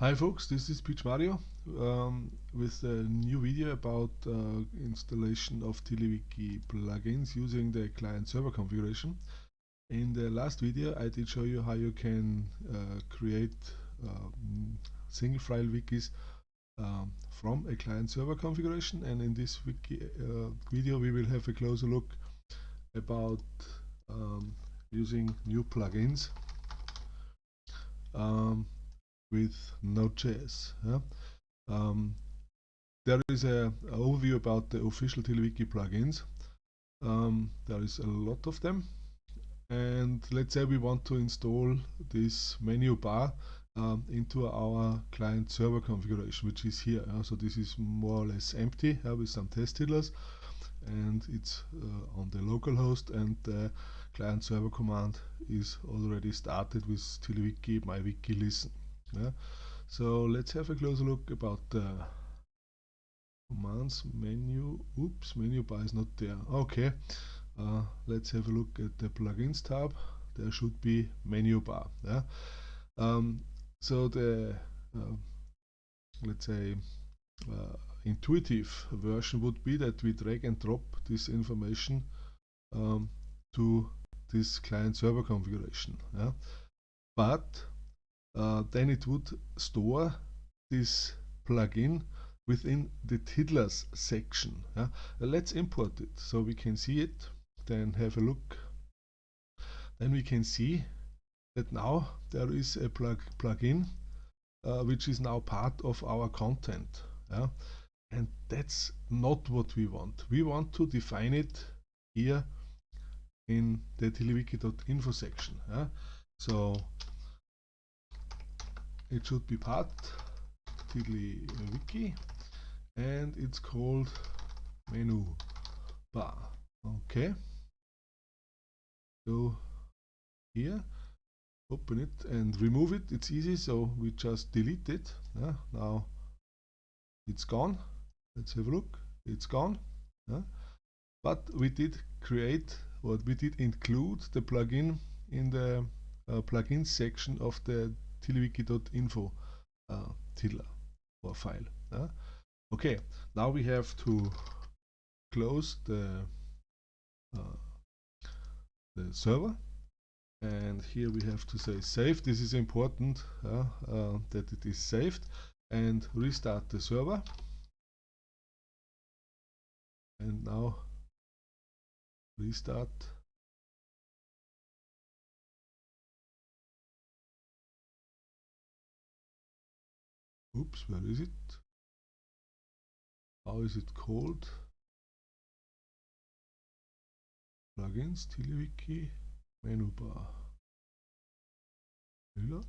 Hi folks, this is Pietsch Mario um, with a new video about uh, installation of TiddlyWiki plugins using the client-server configuration. In the last video I did show you how you can uh, create um, single file wikis um, from a client-server configuration and in this wiki, uh, video we will have a closer look about um, using new plugins. With Node.js. Yeah? Um, there is a, a, overview about the official TiddlyWiki plugins. Um, there is a lot of them. And let's say we want to install this menu bar um, into our client server configuration, which is here. Uh, so this is more or less empty uh, with some test tiddlers. And it's uh, on the local host and the client server command is already started with TiddlyWiki mywiki listen. Yeah. So let's have a closer look about the commands menu. Oops, menu bar is not there. Okay, uh, let's have a look at the plugins tab. There should be menu bar. Yeah. Um, so the uh, let's say uh, intuitive version would be that we drag and drop this information um, to this client server configuration. Yeah. But uh, then it would store this plugin within the tiddlers section. Uh, let's import it so we can see it, then have a look. Then we can see that now there is a plug plugin uh, which is now part of our content. Yeah? And that's not what we want. We want to define it here in the tiddlywiki.info section. Yeah? So it should be part tiddly wiki and it's called menu bar. Okay. Go here open it and remove it. It's easy so we just delete it. Yeah, now it's gone. Let's have a look. It's gone. Yeah. but we did create what we did include the plugin in the uh, plugin section of the tiddlywiki.info uh, tiddler or file. Okay, now we have to close the uh, the server. And here we have to say save this is important uh, uh, that it is saved. And restart the server. And now restart Oops, where is it? How is it called? Plugins, TiddlyWiki, menu bar. Reload.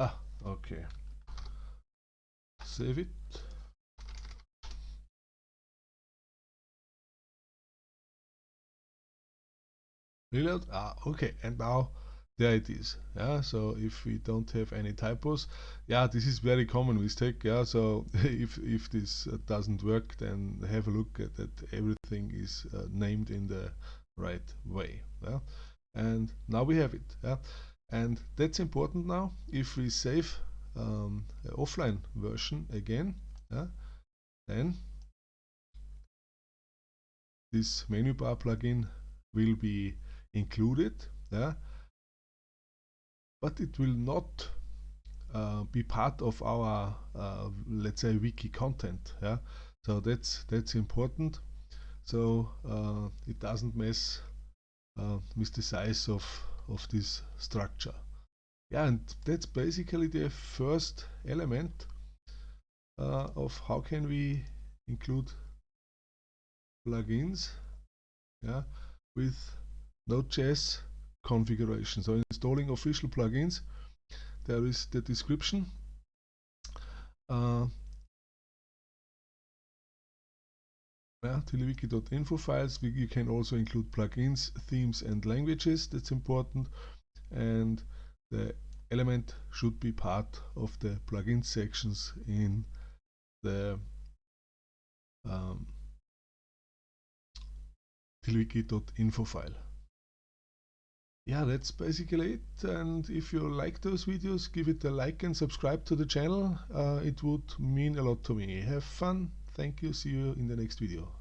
Ah, okay. Save it. Reload ah okay. And now there it is. Yeah so if we don't have any typos yeah this is very common mistake. Yeah so if if this uh, doesn't work then have a look at that everything is uh, named in the right way. Yeah and now we have it. Yeah and that's important now. If we save um, offline version again yeah then this menu bar plugin will be included yeah? But it will not uh, be part of our uh, let's say wiki content yeah? So that's that's important. So uh, it doesn't mess uh, with the size of of this structure. Yeah and that's basically the first element uh, of how can we include plugins yeah with Node.js configuration. So installing official plugins, there is the description. Uh, yeah, files. We, you can also include plugins, themes, and languages. That's important. And the element should be part of the plugin sections in the um, file. Yeah, that's basically it. And if you like those videos, give it a like and subscribe to the channel. Uh, it would mean a lot to me. Have fun. Thank you. See you in the next video.